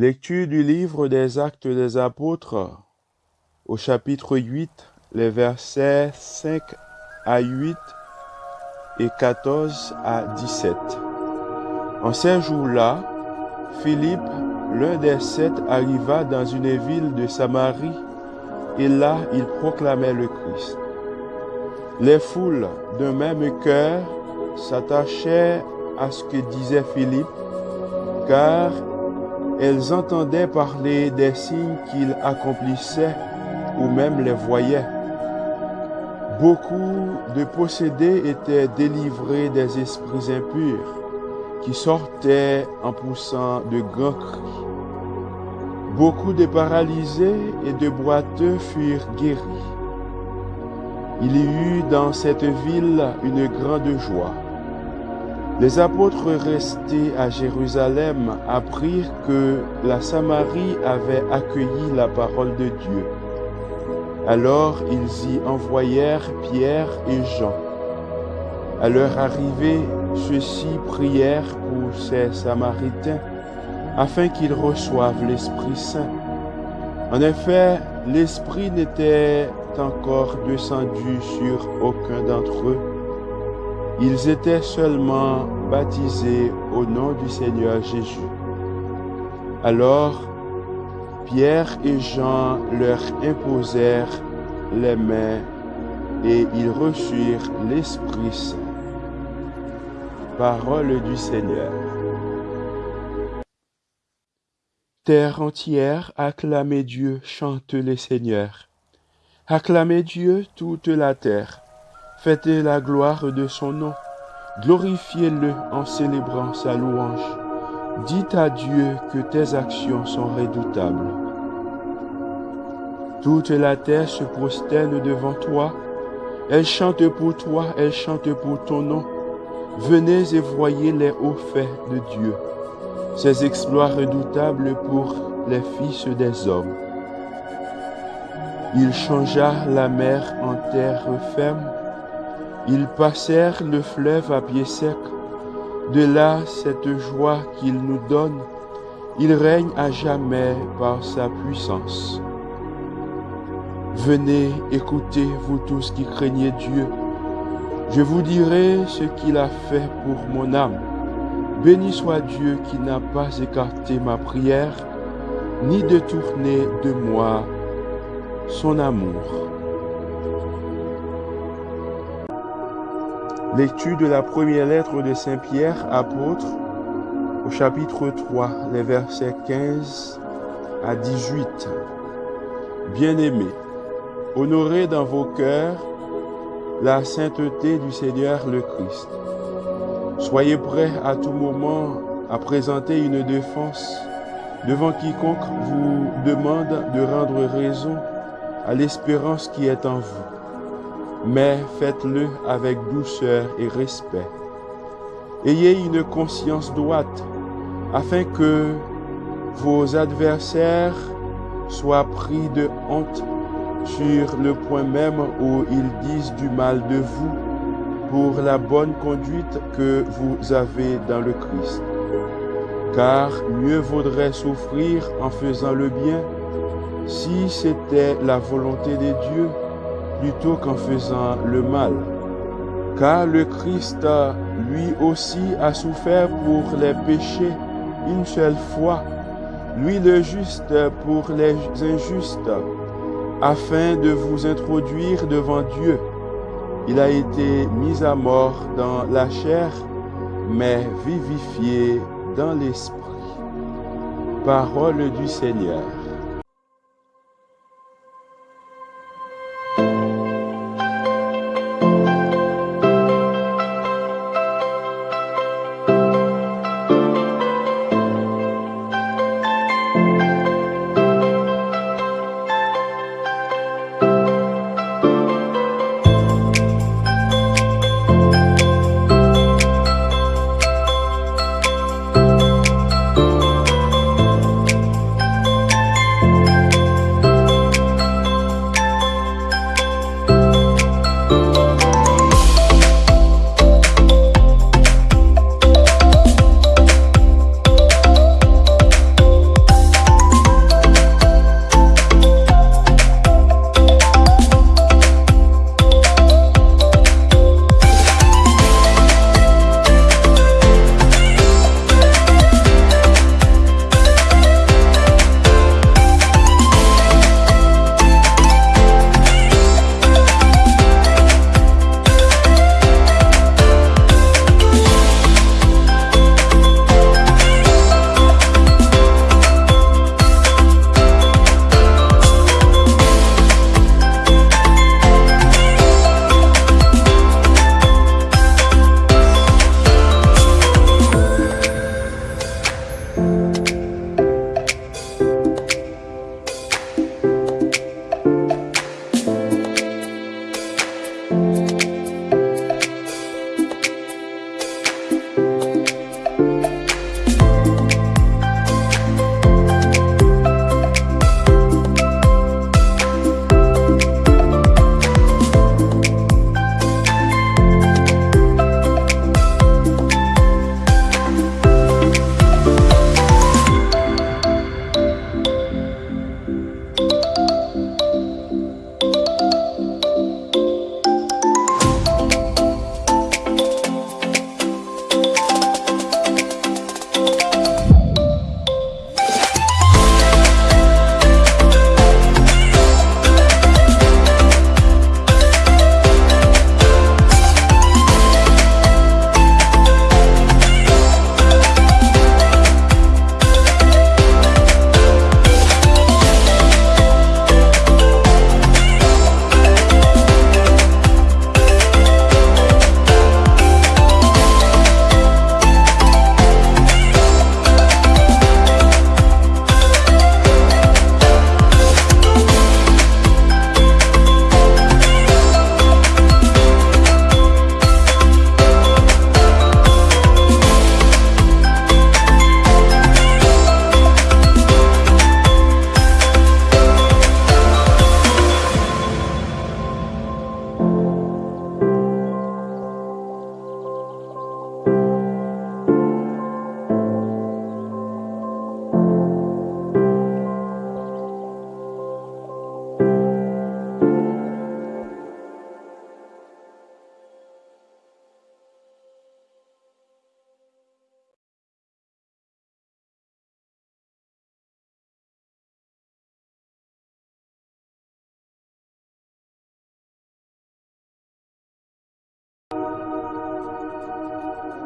Lecture du livre des Actes des Apôtres au chapitre 8, les versets 5 à 8 et 14 à 17. En ces jours-là, Philippe, l'un des sept, arriva dans une ville de Samarie et là il proclamait le Christ. Les foules d'un même cœur s'attachaient à ce que disait Philippe, car elles entendaient parler des signes qu'il accomplissait ou même les voyaient. Beaucoup de possédés étaient délivrés des esprits impurs qui sortaient en poussant de grands cris. Beaucoup de paralysés et de boiteux furent guéris. Il y eut dans cette ville une grande joie. Les apôtres restés à Jérusalem apprirent que la Samarie avait accueilli la parole de Dieu. Alors ils y envoyèrent Pierre et Jean. À leur arrivée, ceux-ci prièrent pour ces Samaritains afin qu'ils reçoivent l'Esprit Saint. En effet, l'Esprit n'était encore descendu sur aucun d'entre eux. Ils étaient seulement baptisés au nom du Seigneur Jésus. Alors, Pierre et Jean leur imposèrent les mains et ils reçurent l'Esprit Saint. Parole du Seigneur. Terre entière, acclamez Dieu, chante les seigneurs. Acclamez Dieu toute la terre, faites la gloire de son nom, glorifiez-le en célébrant sa louange. Dites à Dieu que tes actions sont redoutables. Toute la terre se prosterne devant toi, elle chante pour toi, elle chante pour ton nom. Venez et voyez les hauts faits de Dieu, ses exploits redoutables pour les fils des hommes. Il changea la mer en terre ferme, ils passèrent le fleuve à pied sec. De là cette joie qu'il nous donne, il règne à jamais par sa puissance. Venez, écoutez, vous tous qui craignez Dieu. Je vous dirai ce qu'il a fait pour mon âme. Béni soit Dieu qui n'a pas écarté ma prière, ni détourné de moi son amour. Lecture de la première lettre de Saint Pierre, apôtre, au chapitre 3, les versets 15 à 18. Bien-aimés, honorez dans vos cœurs la sainteté du Seigneur le Christ. Soyez prêts à tout moment à présenter une défense devant quiconque vous demande de rendre raison à l'espérance qui est en vous. Mais faites-le avec douceur et respect. Ayez une conscience droite afin que vos adversaires soient pris de honte sur le point même où ils disent du mal de vous pour la bonne conduite que vous avez dans le Christ. Car mieux vaudrait souffrir en faisant le bien si c'était la volonté de Dieu plutôt qu'en faisant le mal. Car le Christ, lui aussi, a souffert pour les péchés une seule fois, lui le juste pour les injustes, afin de vous introduire devant Dieu. Il a été mis à mort dans la chair, mais vivifié dans l'esprit. Parole du Seigneur.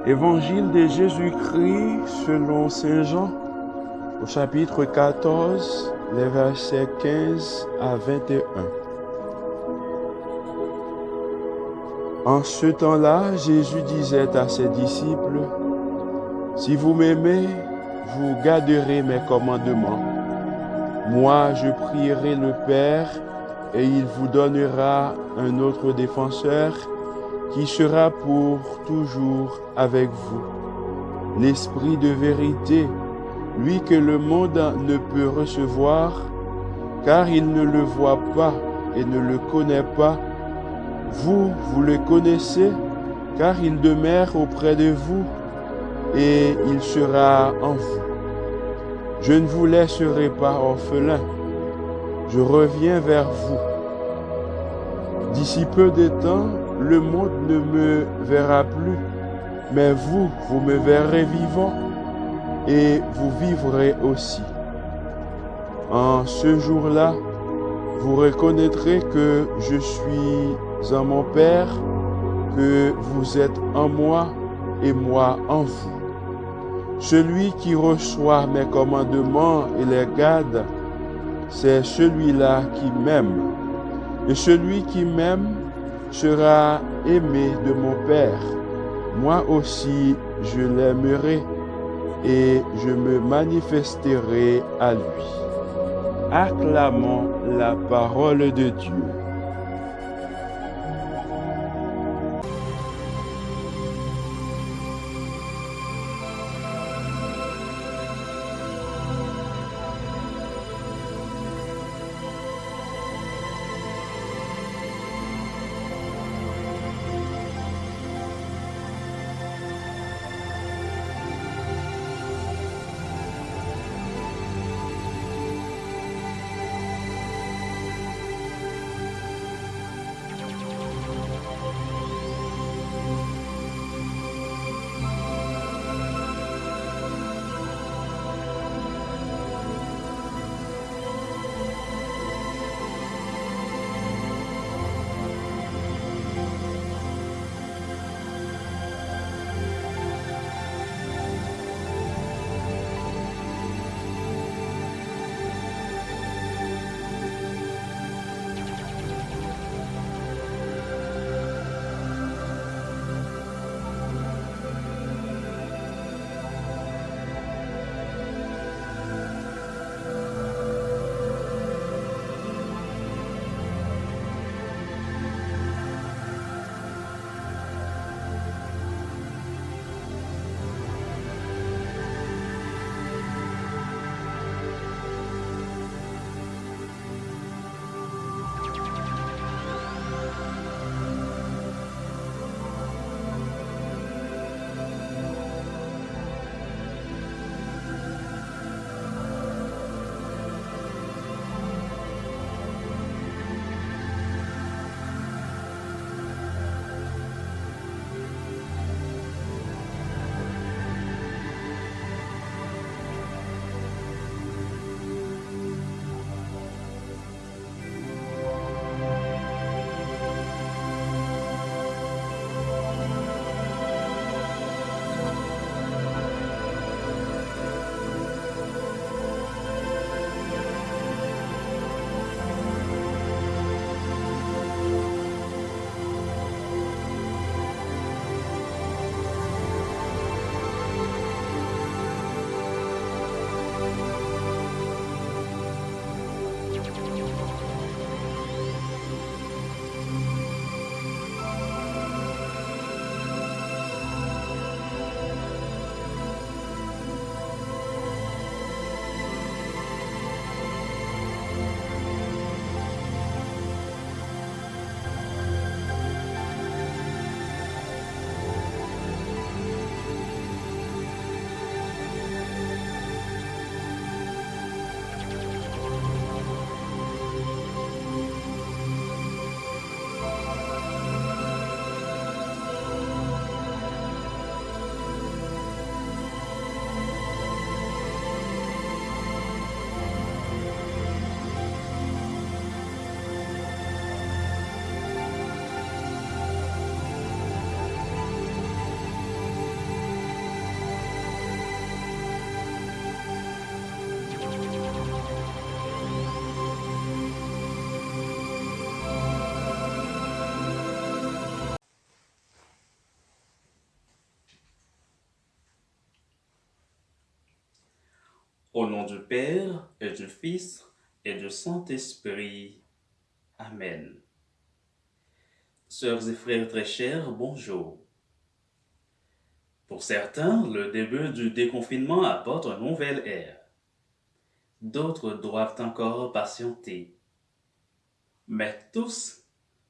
Évangile de Jésus-Christ selon Saint Jean, au chapitre 14, les versets 15 à 21. En ce temps-là, Jésus disait à ses disciples, Si vous m'aimez, vous garderez mes commandements. Moi, je prierai le Père, et il vous donnera un autre défenseur qui sera pour toujours avec vous. L'Esprit de vérité, lui que le monde ne peut recevoir, car il ne le voit pas et ne le connaît pas. Vous, vous le connaissez, car il demeure auprès de vous et il sera en vous. Je ne vous laisserai pas orphelin, je reviens vers vous. D'ici peu de temps, le monde ne me verra plus, mais vous, vous me verrez vivant et vous vivrez aussi. En ce jour-là, vous reconnaîtrez que je suis en mon Père, que vous êtes en moi et moi en vous. Celui qui reçoit mes commandements et les garde, c'est celui-là qui m'aime. Et celui qui m'aime sera aimé de mon Père. Moi aussi, je l'aimerai et je me manifesterai à lui. Acclamons la parole de Dieu. Au nom du Père et du Fils et du Saint-Esprit. Amen. Sœurs et frères très chers, bonjour. Pour certains, le début du déconfinement apporte un nouvel air. D'autres doivent encore patienter. Mais tous,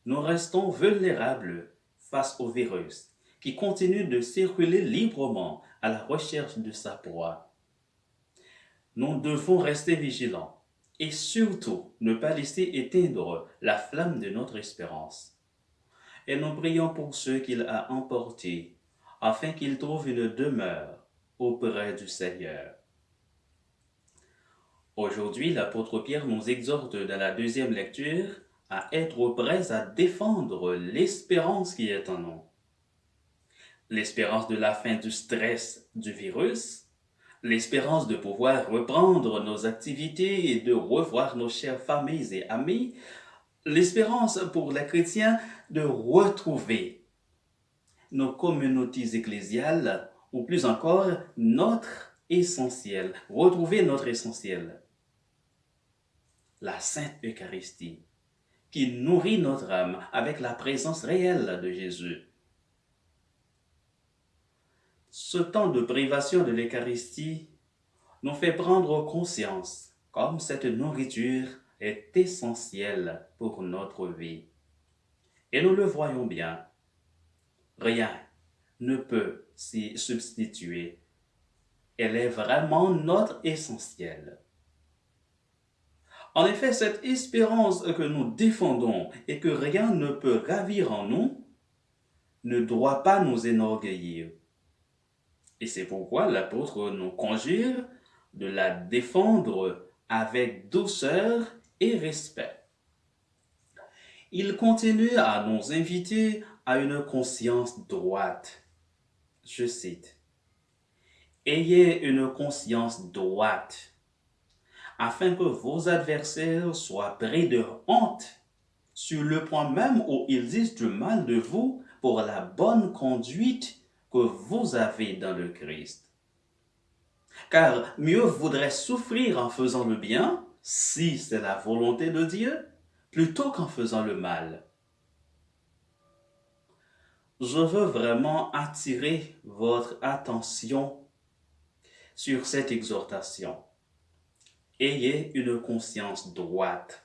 nous restons vulnérables face au virus qui continue de circuler librement à la recherche de sa proie. Nous devons rester vigilants et surtout ne pas laisser éteindre la flamme de notre espérance. Et nous prions pour ceux qu'il a emportés, afin qu'ils trouvent une demeure auprès du Seigneur. Aujourd'hui, l'apôtre Pierre nous exhorte dans la deuxième lecture à être prêts à défendre l'espérance qui est en nous. L'espérance de la fin du stress du virus, l'espérance de pouvoir reprendre nos activités et de revoir nos chères familles et amis, l'espérance pour les chrétiens de retrouver nos communautés ecclésiales, ou plus encore notre essentiel, retrouver notre essentiel, la Sainte Eucharistie, qui nourrit notre âme avec la présence réelle de Jésus ce temps de privation de l'Eucharistie nous fait prendre conscience comme cette nourriture est essentielle pour notre vie. Et nous le voyons bien, rien ne peut s'y substituer. Elle est vraiment notre essentiel. En effet, cette espérance que nous défendons et que rien ne peut ravir en nous ne doit pas nous énorgueillir. Et c'est pourquoi l'apôtre nous conjure de la défendre avec douceur et respect. Il continue à nous inviter à une conscience droite. Je cite, Ayez une conscience droite, afin que vos adversaires soient pris de honte sur le point même où ils disent du mal de vous pour la bonne conduite que vous avez dans le Christ. Car mieux vaudrait souffrir en faisant le bien, si c'est la volonté de Dieu, plutôt qu'en faisant le mal. Je veux vraiment attirer votre attention sur cette exhortation. Ayez une conscience droite.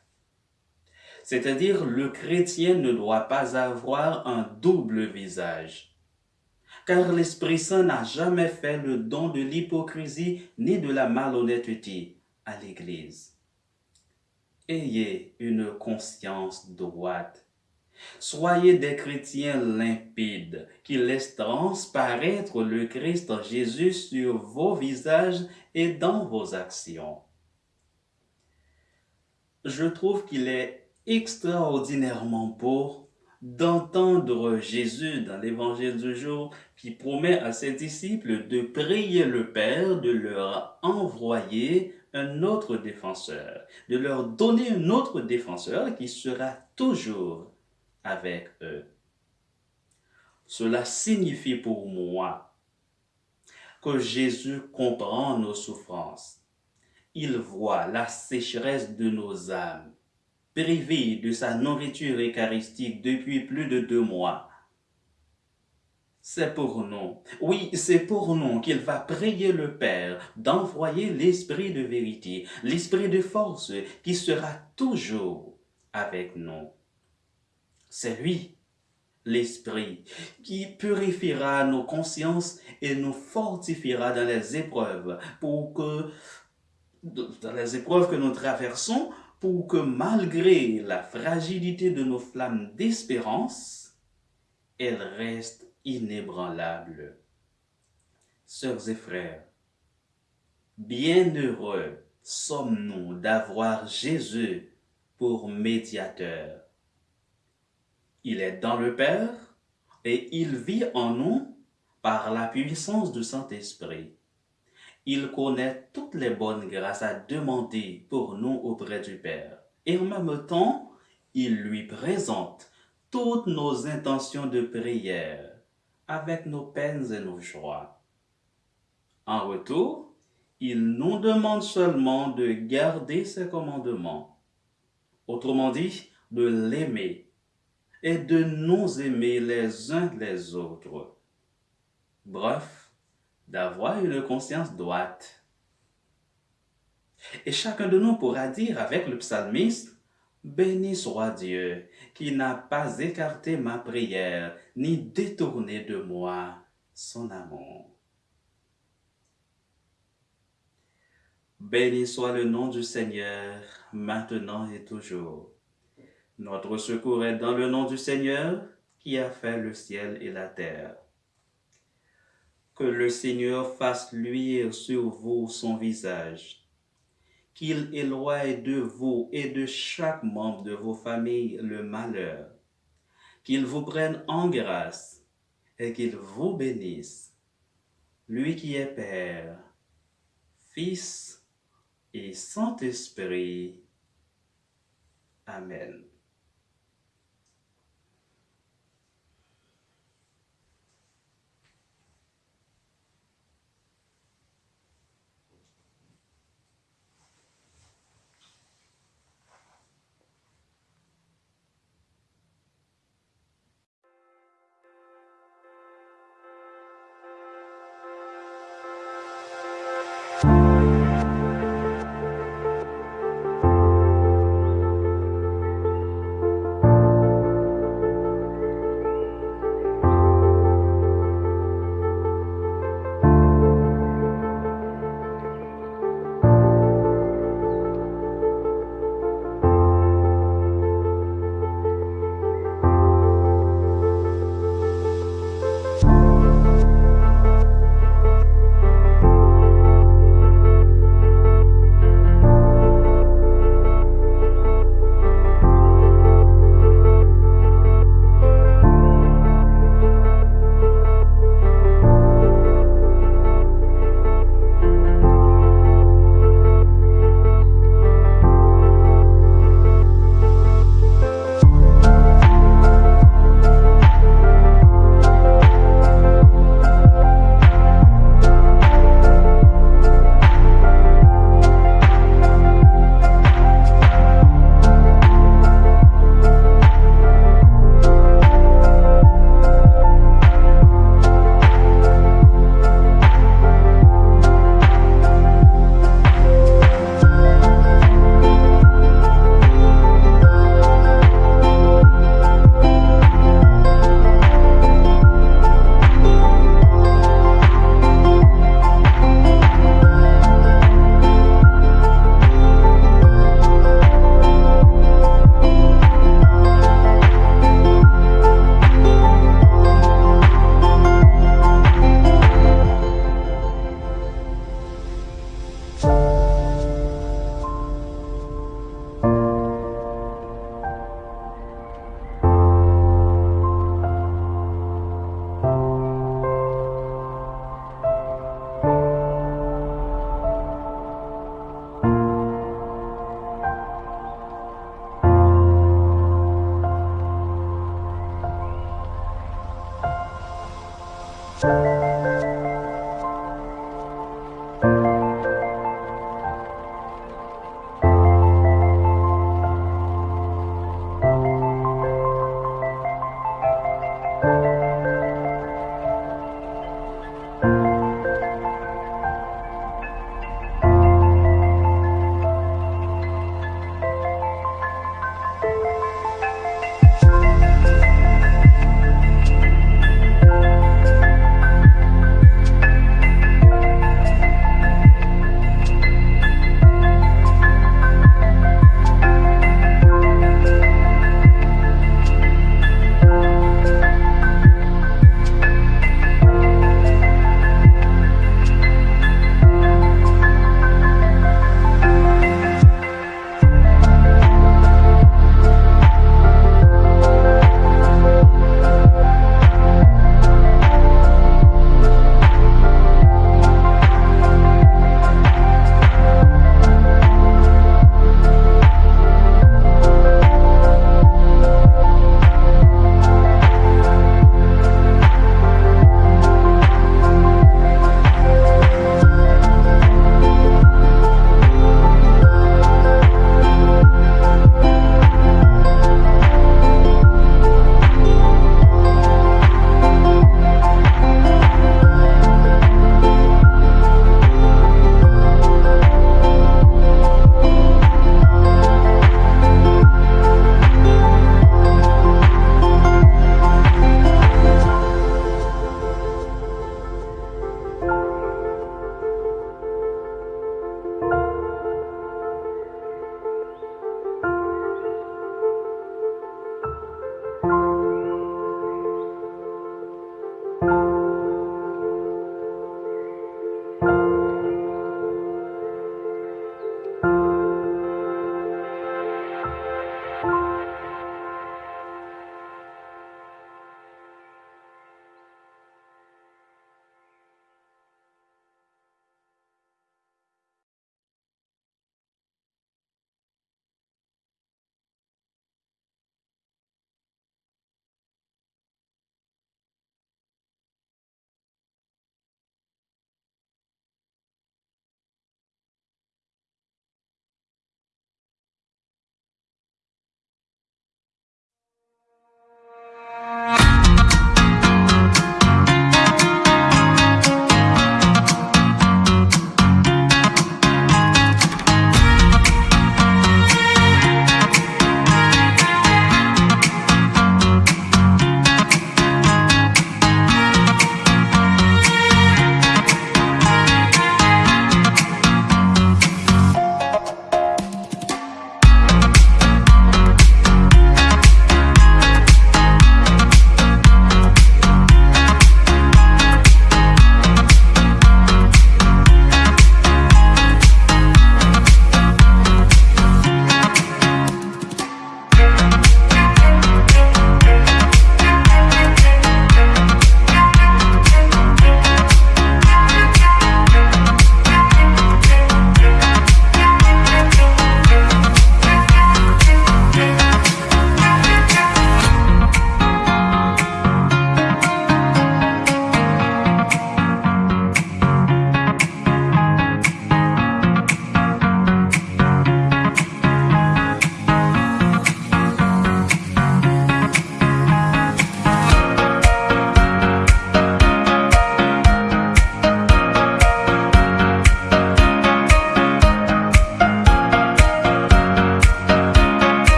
C'est-à-dire, le chrétien ne doit pas avoir un double visage car l'Esprit Saint n'a jamais fait le don de l'hypocrisie ni de la malhonnêteté à l'Église. Ayez une conscience droite. Soyez des chrétiens limpides qui laissent transparaître le Christ Jésus sur vos visages et dans vos actions. Je trouve qu'il est extraordinairement beau d'entendre Jésus dans l'évangile du jour qui promet à ses disciples de prier le Père de leur envoyer un autre défenseur, de leur donner un autre défenseur qui sera toujours avec eux. Cela signifie pour moi que Jésus comprend nos souffrances. Il voit la sécheresse de nos âmes privé de sa nourriture eucharistique depuis plus de deux mois. C'est pour nous, oui, c'est pour nous qu'il va prier le Père d'envoyer l'Esprit de vérité, l'Esprit de force qui sera toujours avec nous. C'est lui, l'Esprit, qui purifiera nos consciences et nous fortifiera dans les épreuves pour que, dans les épreuves que nous traversons, pour que malgré la fragilité de nos flammes d'espérance, elles restent inébranlables. Sœurs et frères, bienheureux sommes-nous d'avoir Jésus pour médiateur. Il est dans le Père et il vit en nous par la puissance du Saint-Esprit il connaît toutes les bonnes grâces à demander pour nous auprès du Père. Et en même temps, il lui présente toutes nos intentions de prière avec nos peines et nos joies. En retour, il nous demande seulement de garder ses commandements. Autrement dit, de l'aimer et de nous aimer les uns les autres. Bref, d'avoir une conscience droite. Et chacun de nous pourra dire avec le psalmiste, Béni soit Dieu qui n'a pas écarté ma prière ni détourné de moi son amour. Béni soit le nom du Seigneur, maintenant et toujours. Notre secours est dans le nom du Seigneur qui a fait le ciel et la terre. Que le Seigneur fasse luire sur vous son visage, qu'il éloigne de vous et de chaque membre de vos familles le malheur, qu'il vous prenne en grâce et qu'il vous bénisse, lui qui est Père, Fils et Saint-Esprit. Amen.